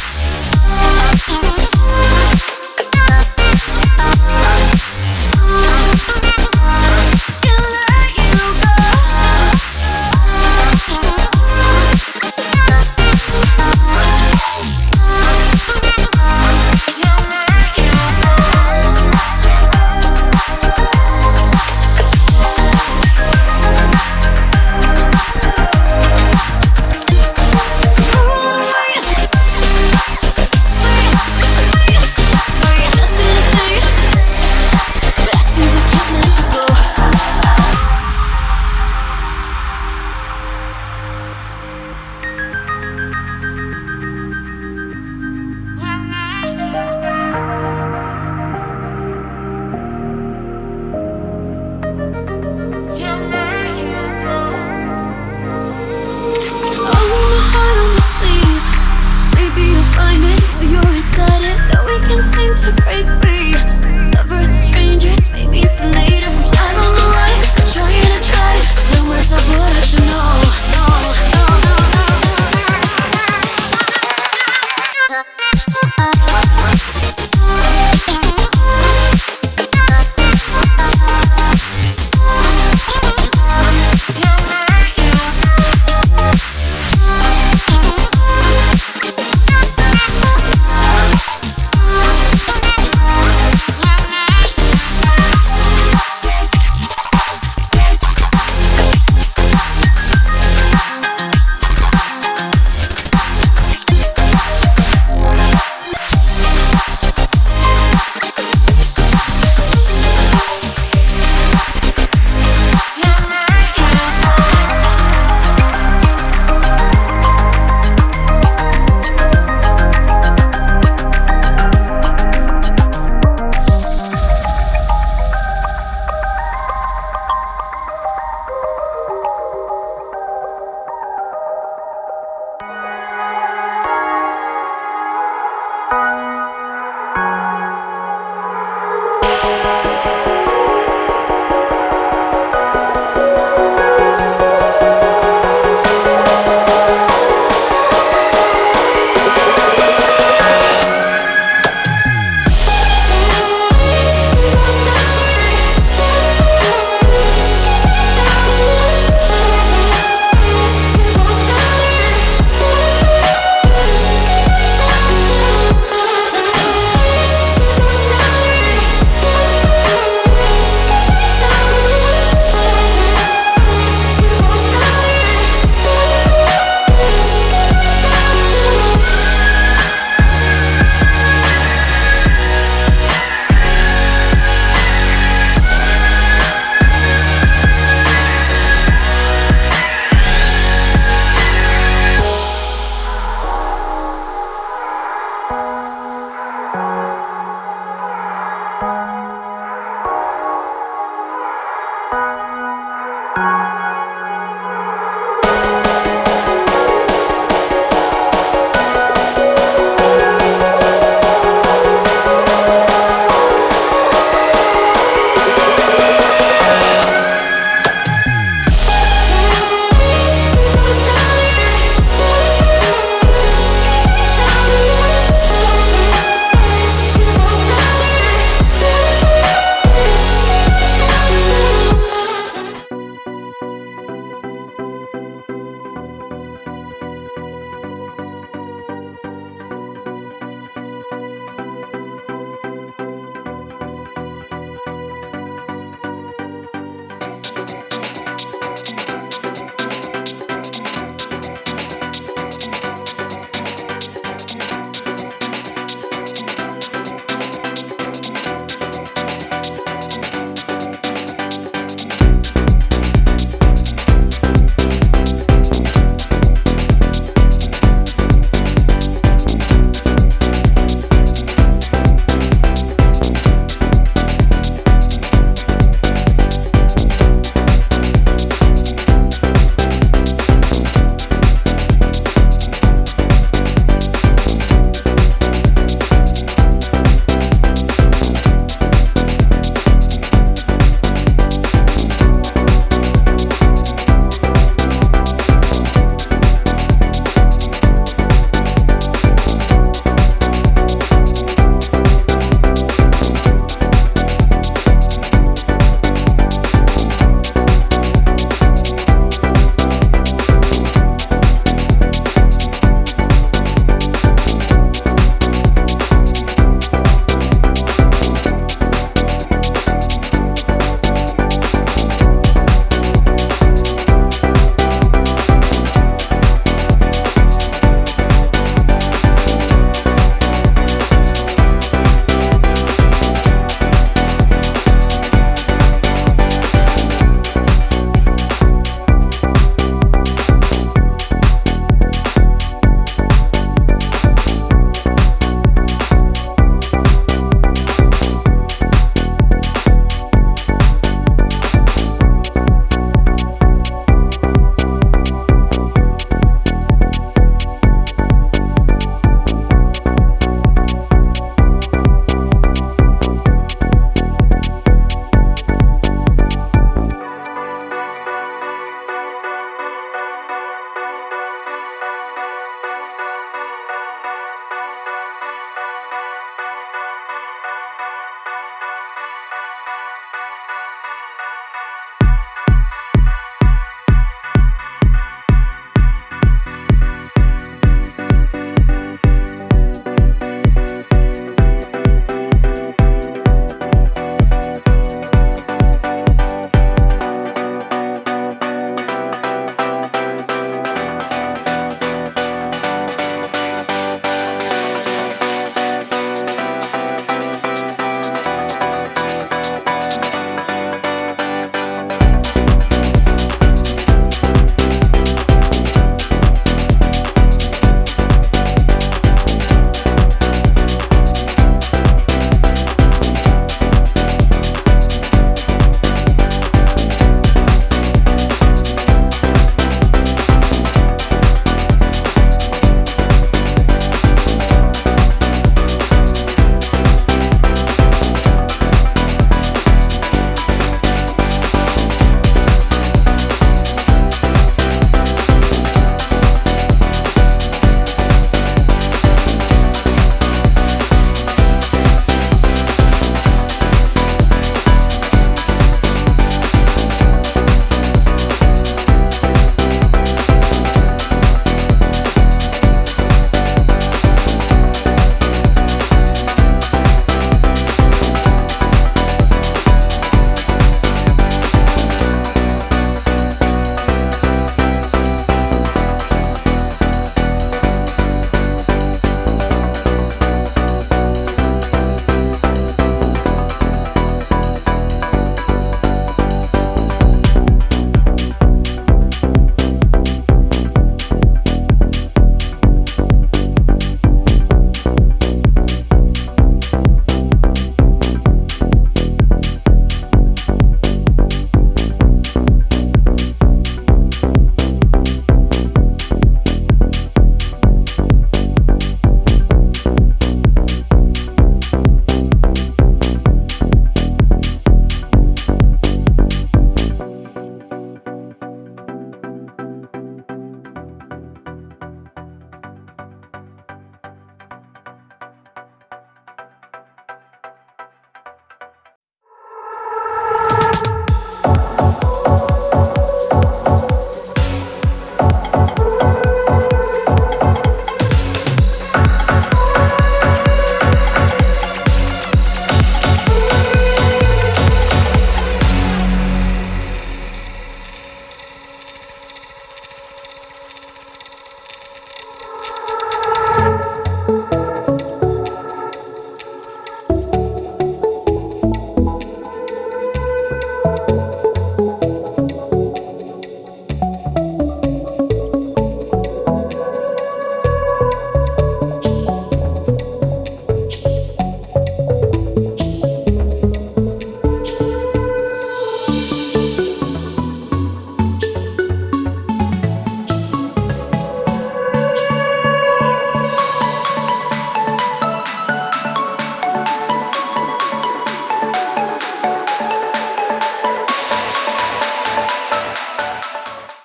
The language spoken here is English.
Yeah.